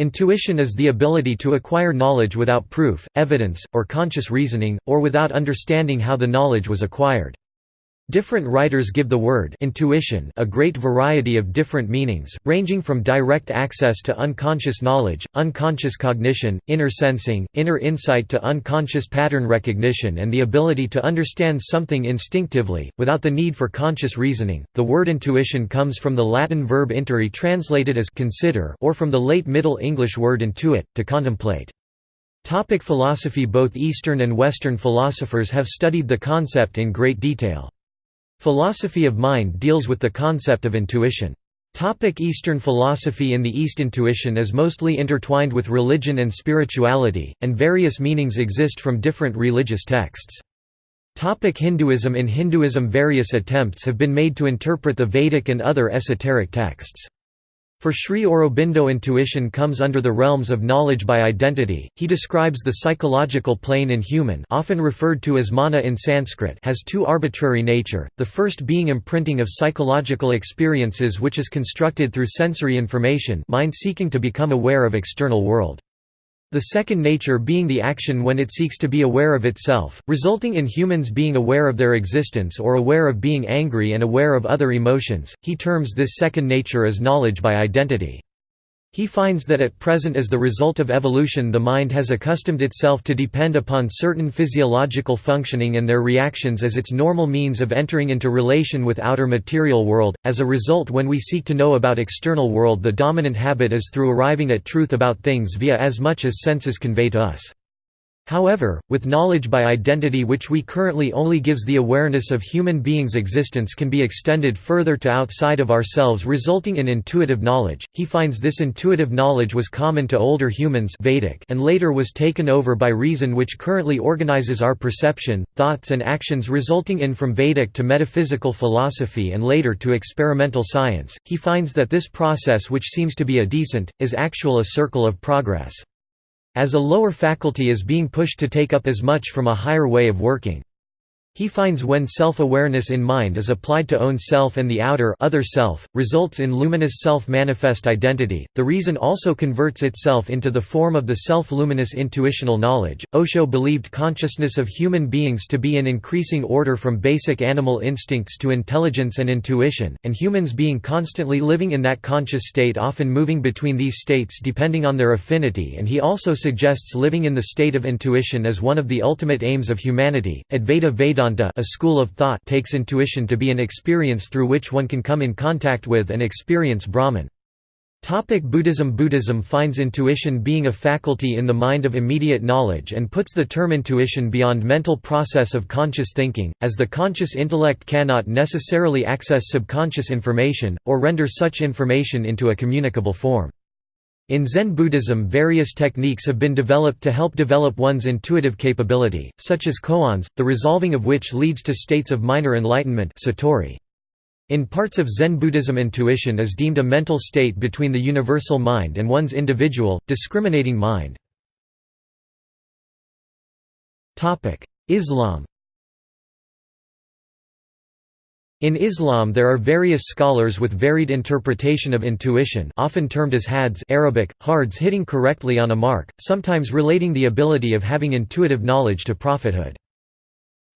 Intuition is the ability to acquire knowledge without proof, evidence, or conscious reasoning, or without understanding how the knowledge was acquired. Different writers give the word intuition a great variety of different meanings, ranging from direct access to unconscious knowledge, unconscious cognition, inner sensing, inner insight to unconscious pattern recognition and the ability to understand something instinctively, without the need for conscious reasoning. The word intuition comes from the Latin verb intuere translated as consider or from the late Middle English word intuit, to contemplate. Topic philosophy Both Eastern and Western philosophers have studied the concept in great detail. Philosophy of mind deals with the concept of intuition. Topic Eastern philosophy In the East intuition is mostly intertwined with religion and spirituality, and various meanings exist from different religious texts. Topic Hinduism In Hinduism various attempts have been made to interpret the Vedic and other esoteric texts. For Sri Aurobindo intuition comes under the realms of knowledge by identity. He describes the psychological plane in human, often referred to as mana in Sanskrit, has two arbitrary nature. The first being imprinting of psychological experiences which is constructed through sensory information, mind seeking to become aware of external world. The second nature being the action when it seeks to be aware of itself, resulting in humans being aware of their existence or aware of being angry and aware of other emotions. He terms this second nature as knowledge by identity. He finds that at present as the result of evolution the mind has accustomed itself to depend upon certain physiological functioning and their reactions as its normal means of entering into relation with outer material world. As a result when we seek to know about external world the dominant habit is through arriving at truth about things via as much as senses convey to us. However, with knowledge by identity which we currently only gives the awareness of human beings' existence can be extended further to outside of ourselves resulting in intuitive knowledge. He finds this intuitive knowledge was common to older humans Vedic and later was taken over by reason which currently organizes our perception, thoughts and actions resulting in from Vedic to metaphysical philosophy and later to experimental science. He finds that this process which seems to be a descent, is actual a circle of progress as a lower faculty is being pushed to take up as much from a higher way of working. He finds when self-awareness in mind is applied to own self and the outer other self, results in luminous self-manifest identity. The reason also converts itself into the form of the self-luminous intuitional knowledge. Osho believed consciousness of human beings to be in increasing order from basic animal instincts to intelligence and intuition, and humans being constantly living in that conscious state often moving between these states depending on their affinity and he also suggests living in the state of intuition as one of the ultimate aims of humanity. Advaita Vedanta Vedanta a school of thought takes intuition to be an experience through which one can come in contact with and experience Brahman. Topic Buddhism Buddhism finds intuition being a faculty in the mind of immediate knowledge and puts the term intuition beyond mental process of conscious thinking, as the conscious intellect cannot necessarily access subconscious information, or render such information into a communicable form. In Zen Buddhism various techniques have been developed to help develop one's intuitive capability, such as koans, the resolving of which leads to states of minor enlightenment satori. In parts of Zen Buddhism intuition is deemed a mental state between the universal mind and one's individual, discriminating mind. Islam In Islam there are various scholars with varied interpretation of intuition often termed as hads Arabic, hards hitting correctly on a mark, sometimes relating the ability of having intuitive knowledge to prophethood.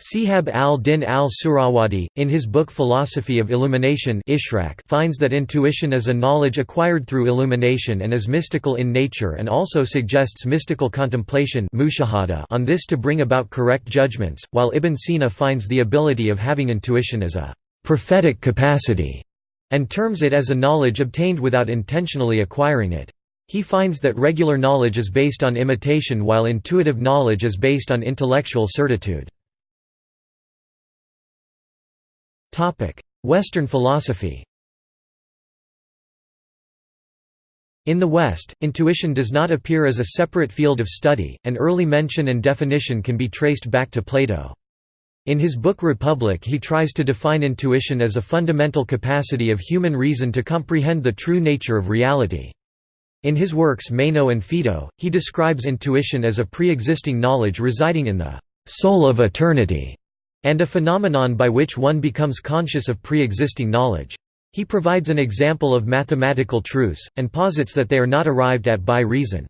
Shihab al-Din al-Suhrawardi, in his book Philosophy of Illumination Ishraq finds that intuition is a knowledge acquired through illumination and is mystical in nature and also suggests mystical contemplation on this to bring about correct judgments, while Ibn Sina finds the ability of having intuition as a prophetic capacity, and terms it as a knowledge obtained without intentionally acquiring it. He finds that regular knowledge is based on imitation while intuitive knowledge is based on intellectual certitude. Western philosophy In the West, intuition does not appear as a separate field of study, and early mention and definition can be traced back to Plato. In his book Republic he tries to define intuition as a fundamental capacity of human reason to comprehend the true nature of reality. In his works Meno and Phaedo, he describes intuition as a pre-existing knowledge residing in the «soul of eternity» and a phenomenon by which one becomes conscious of pre-existing knowledge. He provides an example of mathematical truths, and posits that they are not arrived at by reason.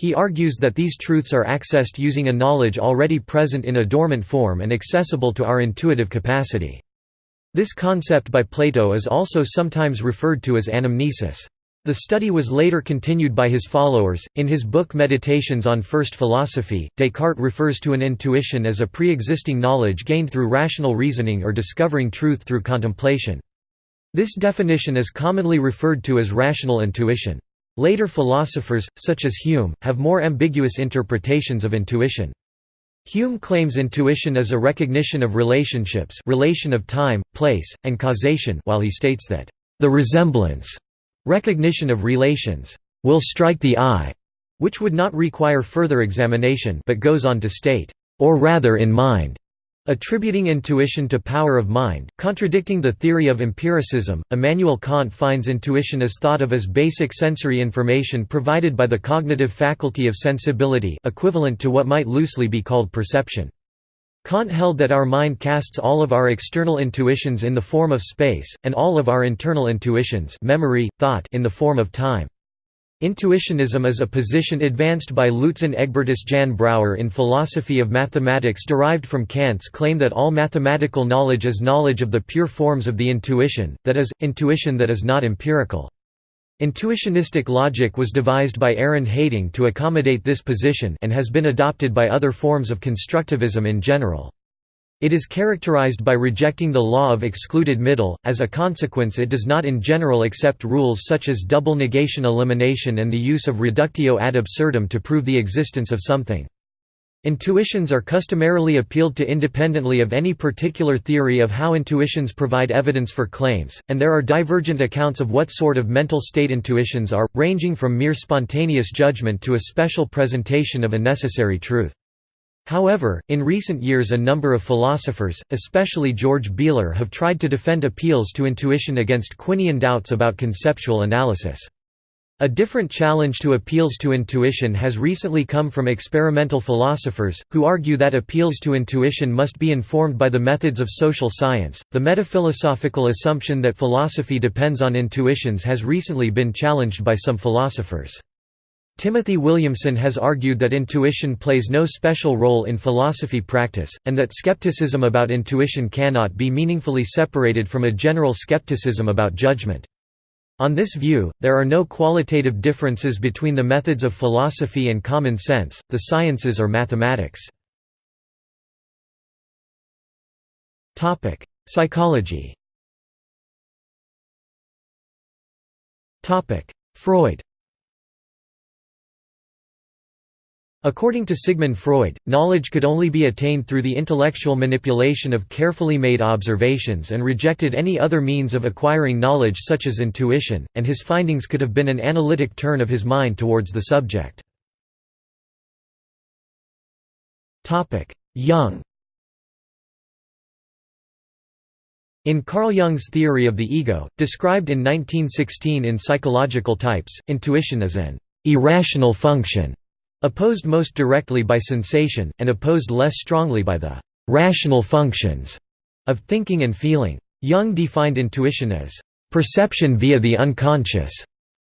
He argues that these truths are accessed using a knowledge already present in a dormant form and accessible to our intuitive capacity. This concept by Plato is also sometimes referred to as anamnesis. The study was later continued by his followers. In his book Meditations on First Philosophy, Descartes refers to an intuition as a pre existing knowledge gained through rational reasoning or discovering truth through contemplation. This definition is commonly referred to as rational intuition. Later philosophers, such as Hume, have more ambiguous interpretations of intuition. Hume claims intuition is a recognition of relationships relation of time, place, and causation while he states that, "...the resemblance recognition of relations will strike the eye", which would not require further examination but goes on to state, "...or rather in mind." Attributing intuition to power of mind, contradicting the theory of empiricism, Immanuel Kant finds intuition as thought of as basic sensory information provided by the cognitive faculty of sensibility equivalent to what might loosely be called perception. Kant held that our mind casts all of our external intuitions in the form of space, and all of our internal intuitions memory, thought in the form of time. Intuitionism is a position advanced by Luitzen Egbertus Jan Brouwer in Philosophy of Mathematics derived from Kant's claim that all mathematical knowledge is knowledge of the pure forms of the intuition, that is, intuition that is not empirical. Intuitionistic logic was devised by Arend Heyting to accommodate this position and has been adopted by other forms of constructivism in general. It is characterized by rejecting the law of excluded middle, as a consequence it does not in general accept rules such as double negation elimination and the use of reductio ad absurdum to prove the existence of something. Intuitions are customarily appealed to independently of any particular theory of how intuitions provide evidence for claims, and there are divergent accounts of what sort of mental state intuitions are, ranging from mere spontaneous judgment to a special presentation of a necessary truth. However, in recent years a number of philosophers, especially George Bealer have tried to defend appeals to intuition against Quinean doubts about conceptual analysis. A different challenge to appeals to intuition has recently come from experimental philosophers, who argue that appeals to intuition must be informed by the methods of social science. The metaphilosophical assumption that philosophy depends on intuitions has recently been challenged by some philosophers. Timothy Williamson has argued that intuition plays no special role in philosophy practice, and that skepticism about intuition cannot be meaningfully separated from a general skepticism about judgment. On this view, there are no qualitative differences between the methods of philosophy and common sense, the sciences or mathematics. Psychology Freud According to Sigmund Freud, knowledge could only be attained through the intellectual manipulation of carefully made observations and rejected any other means of acquiring knowledge such as intuition, and his findings could have been an analytic turn of his mind towards the subject. Jung In Carl Jung's theory of the ego, described in 1916 in Psychological Types, intuition is an irrational function Opposed most directly by sensation, and opposed less strongly by the «rational functions» of thinking and feeling. Jung defined intuition as «perception via the unconscious»,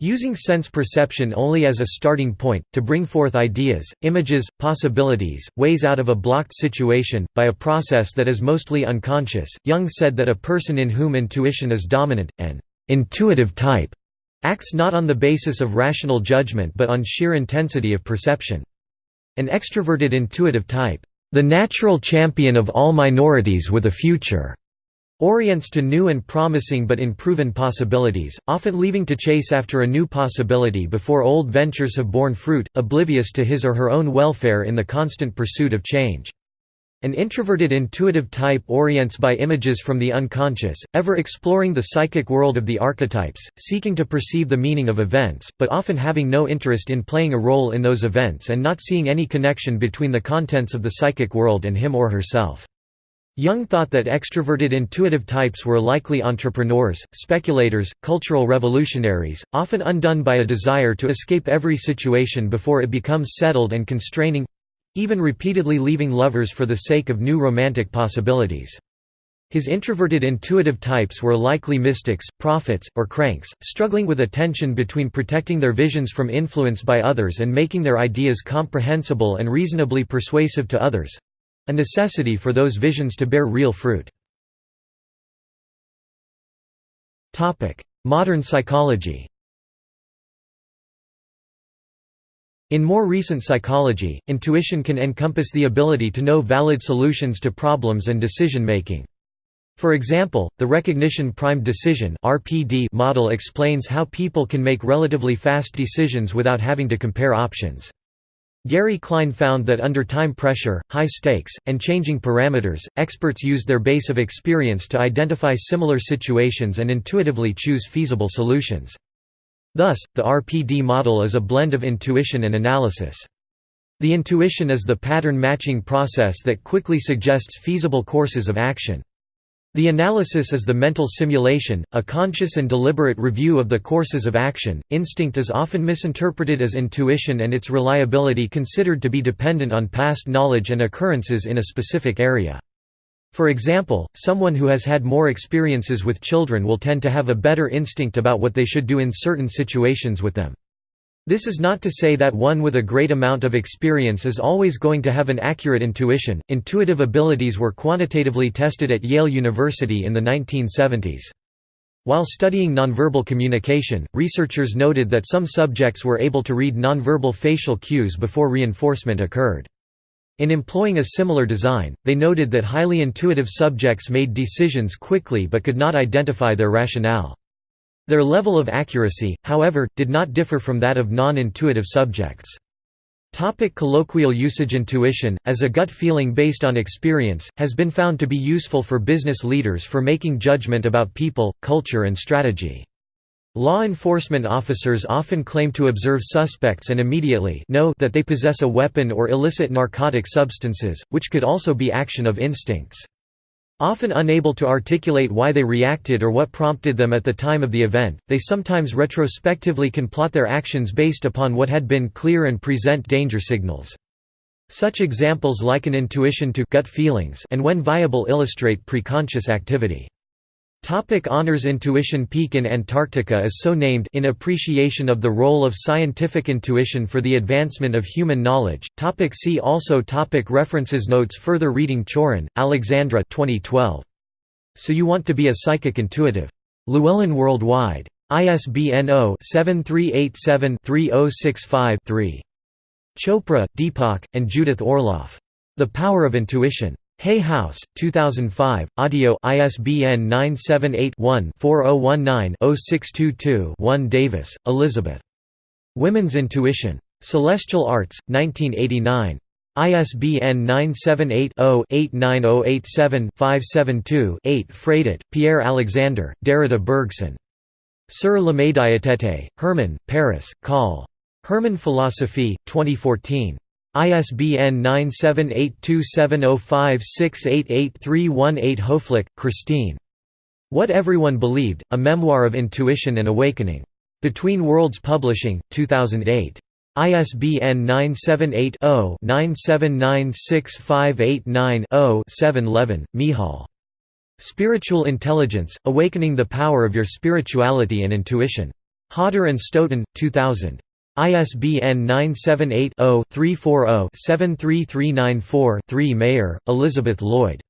using sense perception only as a starting point, to bring forth ideas, images, possibilities, ways out of a blocked situation, by a process that is mostly unconscious. Jung said that a person in whom intuition is dominant, an intuitive type, acts not on the basis of rational judgment but on sheer intensity of perception. An extroverted intuitive type, "...the natural champion of all minorities with a future." orients to new and promising but unproven possibilities, often leaving to chase after a new possibility before old ventures have borne fruit, oblivious to his or her own welfare in the constant pursuit of change. An introverted intuitive type orients by images from the unconscious, ever exploring the psychic world of the archetypes, seeking to perceive the meaning of events, but often having no interest in playing a role in those events and not seeing any connection between the contents of the psychic world and him or herself. Jung thought that extroverted intuitive types were likely entrepreneurs, speculators, cultural revolutionaries, often undone by a desire to escape every situation before it becomes settled and constraining even repeatedly leaving lovers for the sake of new romantic possibilities. His introverted intuitive types were likely mystics, prophets, or cranks, struggling with a tension between protecting their visions from influence by others and making their ideas comprehensible and reasonably persuasive to others—a necessity for those visions to bear real fruit. Modern psychology In more recent psychology, intuition can encompass the ability to know valid solutions to problems and decision-making. For example, the recognition primed decision model explains how people can make relatively fast decisions without having to compare options. Gary Klein found that under time pressure, high stakes, and changing parameters, experts used their base of experience to identify similar situations and intuitively choose feasible solutions. Thus, the RPD model is a blend of intuition and analysis. The intuition is the pattern matching process that quickly suggests feasible courses of action. The analysis is the mental simulation, a conscious and deliberate review of the courses of action. Instinct is often misinterpreted as intuition and its reliability considered to be dependent on past knowledge and occurrences in a specific area. For example, someone who has had more experiences with children will tend to have a better instinct about what they should do in certain situations with them. This is not to say that one with a great amount of experience is always going to have an accurate intuition. Intuitive abilities were quantitatively tested at Yale University in the 1970s. While studying nonverbal communication, researchers noted that some subjects were able to read nonverbal facial cues before reinforcement occurred. In employing a similar design, they noted that highly intuitive subjects made decisions quickly but could not identify their rationale. Their level of accuracy, however, did not differ from that of non-intuitive subjects. Topic colloquial usage Intuition, as a gut feeling based on experience, has been found to be useful for business leaders for making judgment about people, culture and strategy. Law enforcement officers often claim to observe suspects and immediately know that they possess a weapon or illicit narcotic substances, which could also be action of instincts. Often unable to articulate why they reacted or what prompted them at the time of the event, they sometimes retrospectively can plot their actions based upon what had been clear and present danger signals. Such examples liken intuition to gut feelings and when viable illustrate preconscious activity. Topic honors Intuition Peak in Antarctica is so named in appreciation of the role of scientific intuition for the advancement of human knowledge. Topic see also topic References Notes Further reading Chauran, Alexandra 2012. So You Want to Be a Psychic Intuitive. Llewellyn Worldwide. ISBN 0-7387-3065-3. Chopra, Deepak, and Judith Orloff. The Power of Intuition. Hay House, 2005, audio ISBN 978-1-4019-0622-1 Davis, Elizabeth. Women's Intuition. Celestial Arts, 1989. ISBN 978-0-89087-572-8 Fradet, Pierre Alexander, Derrida Bergson. Sur la médiatété, Hermann, Paris, Call. Hermann Philosophy, 2014. ISBN 9782705688318 Hoflick, Christine. What Everyone Believed, A Memoir of Intuition and Awakening. Between Worlds Publishing, 2008. ISBN 978 0 9796589 0 711, Michal. Spiritual Intelligence, Awakening the Power of Your Spirituality and Intuition. Hodder and Stoughton, 2000. ISBN 978-0-340-73394-3 Mayer, Elizabeth Lloyd.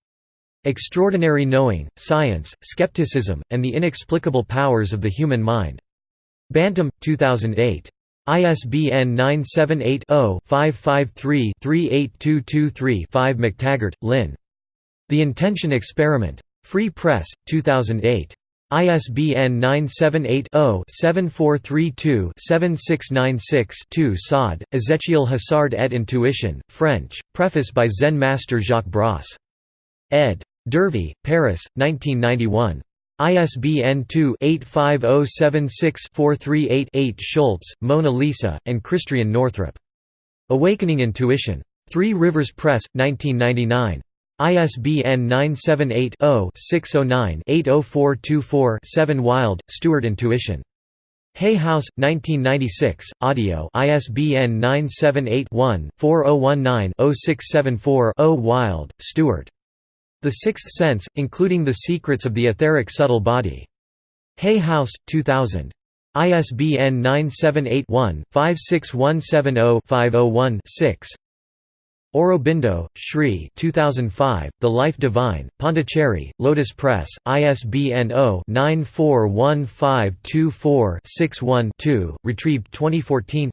Extraordinary Knowing, Science, Skepticism, and the Inexplicable Powers of the Human Mind. Bantam, 2008. ISBN 978-0-553-38223-5 McTaggart, Lynn. The Intention Experiment. Free Press, 2008. ISBN 978-0-7432-7696-2 Sade, Ezechiel Hassard et Intuition, French, preface by Zen master Jacques Brosse. ed. Dervy, Paris, 1991. ISBN 2-85076-438-8 Schulz, Mona Lisa, and Christiane Northrup. Awakening Intuition. Three Rivers Press, 1999. ISBN 978-0-609-80424-7 Wilde, Stuart Intuition. Hay House, 1996, audio ISBN 978-1-4019-0674-0 Wilde, Stuart. The Sixth Sense, including the secrets of the etheric subtle body. Hay House, 2000. ISBN 978-1-56170-501-6 Aurobindo, Sri 2005, The Life Divine, Pondicherry, Lotus Press, ISBN 0-941524-61-2, retrieved 2014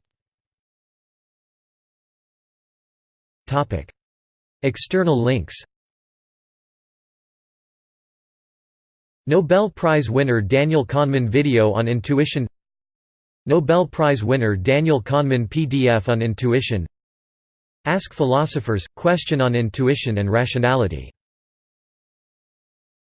External links Nobel Prize winner Daniel Kahneman video on intuition Nobel Prize winner Daniel Kahneman PDF on intuition Ask Philosophers – Question on Intuition and Rationality